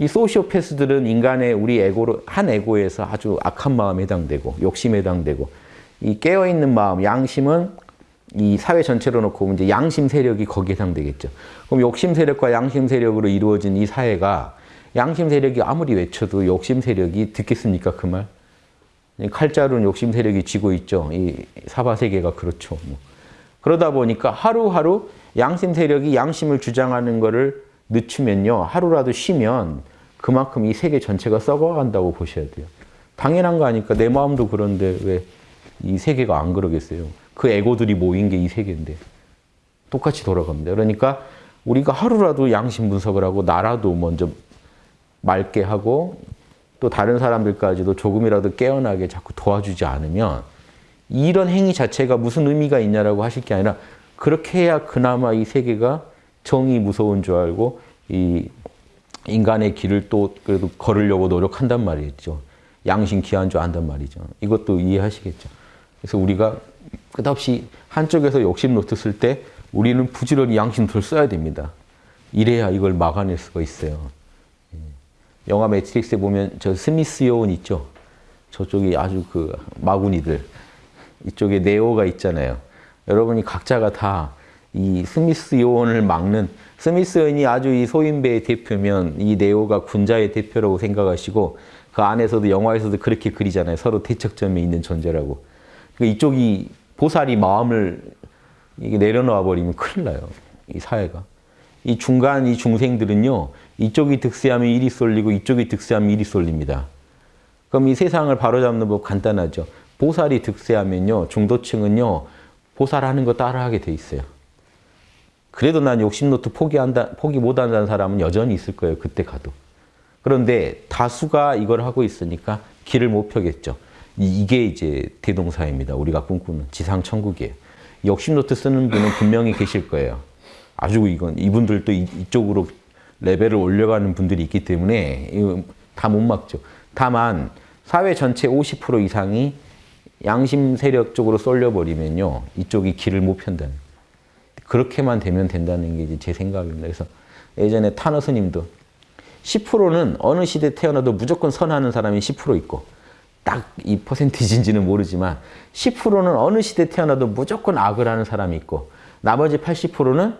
이 소시오패스들은 인간의 우리 에고로 한 에고에서 아주 악한 마음에 해당되고 욕심에 해당되고 이 깨어 있는 마음, 양심은 이 사회 전체로 놓고 이제 양심 세력이 거기에 해당되겠죠. 그럼 욕심 세력과 양심 세력으로 이루어진 이 사회가 양심 세력이 아무리 외쳐도 욕심 세력이 듣겠습니까 그 말? 칼자루는 욕심 세력이 쥐고 있죠. 이 사바 세계가 그렇죠. 뭐. 그러다 보니까 하루하루 양심 세력이 양심을 주장하는 거를 늦추면요. 하루라도 쉬면 그만큼 이 세계 전체가 썩어간다고 보셔야 돼요. 당연한 거 아니까 내 마음도 그런데 왜 이 세계가 안 그러겠어요. 그 에고들이 모인 게 이 세계인데 똑같이 돌아갑니다. 그러니까 우리가 하루라도 양심 분석을 하고 나라도 먼저 맑게 하고 또 다른 사람들까지도 조금이라도 깨어나게 자꾸 도와주지 않으면 이런 행위 자체가 무슨 의미가 있냐라고 하실 게 아니라 그렇게 해야 그나마 이 세계가 정의 무서운 줄 알고 이 인간의 길을 또 그래도 걸으려고 노력한단 말이죠. 양심 귀한 줄 안단 말이죠. 이것도 이해하시겠죠. 그래서 우리가 끝없이 한쪽에서 욕심 노트 쓸 때 우리는 부지런히 양심 노트를 써야 됩니다. 이래야 이걸 막아낼 수가 있어요. 예. 영화 매트릭스에 보면 저 스미스 요원 있죠. 저쪽이 아주 그 마구니들. 이쪽에 네오가 있잖아요. 여러분이 각자가 다 이 스미스 요원을 막는 스미스 요원이 아주 이 소인배의 대표면 이 네오가 군자의 대표라고 생각하시고 그 안에서도 영화에서도 그렇게 그리잖아요. 서로 대척점에 있는 존재라고. 그 이쪽이 보살이 마음을 내려놓아 버리면 큰일 나요. 이 사회가. 이 중간 이 중생들은요. 이쪽이 득세하면 일이 쏠리고 이쪽이 득세하면 일이 쏠립니다. 그럼 이 세상을 바로잡는 법 간단하죠. 보살이 득세하면요. 중도층은요. 보살하는 거 따라하게 돼 있어요. 그래도 난 욕심노트 포기한다, 포기 못한다는 사람은 여전히 있을 거예요. 그때 가도. 그런데 다수가 이걸 하고 있으니까 길을 못 펴겠죠. 이게 이제 대동사입니다. 우리가 꿈꾸는 지상천국이에요. 욕심노트 쓰는 분은 분명히 계실 거예요. 아주 이건 이분들도 이쪽으로 레벨을 올려가는 분들이 있기 때문에 다 못 막죠. 다만 사회 전체 50% 이상이 양심 세력 쪽으로 쏠려버리면요. 이쪽이 길을 못 편다는 그렇게만 되면 된다는 게 제 생각입니다. 그래서 예전에 타너 스님도 10%는 어느 시대 태어나도 무조건 선하는 사람이 10% 있고 딱 이 퍼센티지인지는 모르지만 10%는 어느 시대 태어나도 무조건 악을 하는 사람이 있고 나머지 80%는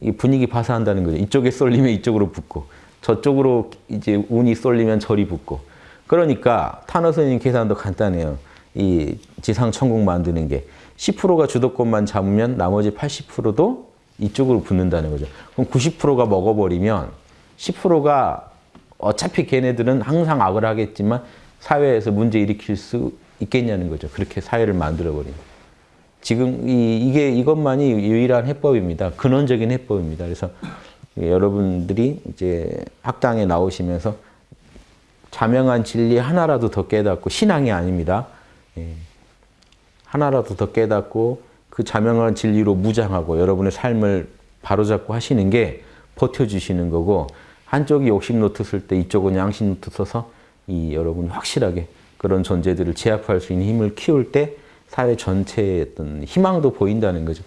이 분위기 파사한다는 거죠. 이쪽에 쏠리면 이쪽으로 붙고 저쪽으로 이제 운이 쏠리면 저리 붙고 그러니까 타너 스님 계산도 간단해요. 이 지상 천국 만드는 게 10%가 주도권만 잡으면 나머지 80%도 이쪽으로 붙는다는 거죠. 그럼 90%가 먹어버리면 10%가 어차피 걔네들은 항상 악을 하겠지만 사회에서 문제 일으킬 수 있겠냐는 거죠. 그렇게 사회를 만들어버리면. 지금 이, 이게 이것만이 유일한 해법입니다. 근원적인 해법입니다. 그래서 여러분들이 이제 학당에 나오시면서 자명한 진리 하나라도 더 깨닫고 신앙이 아닙니다. 예. 하나라도 더 깨닫고 그 자명한 진리로 무장하고 여러분의 삶을 바로잡고 하시는 게 버텨주시는 거고 한쪽이 욕심 노트 쓸 때 이쪽은 양심 노트 써서 이 여러분이 확실하게 그런 존재들을 제압할 수 있는 힘을 키울 때 사회 전체의 어떤 희망도 보인다는 거죠.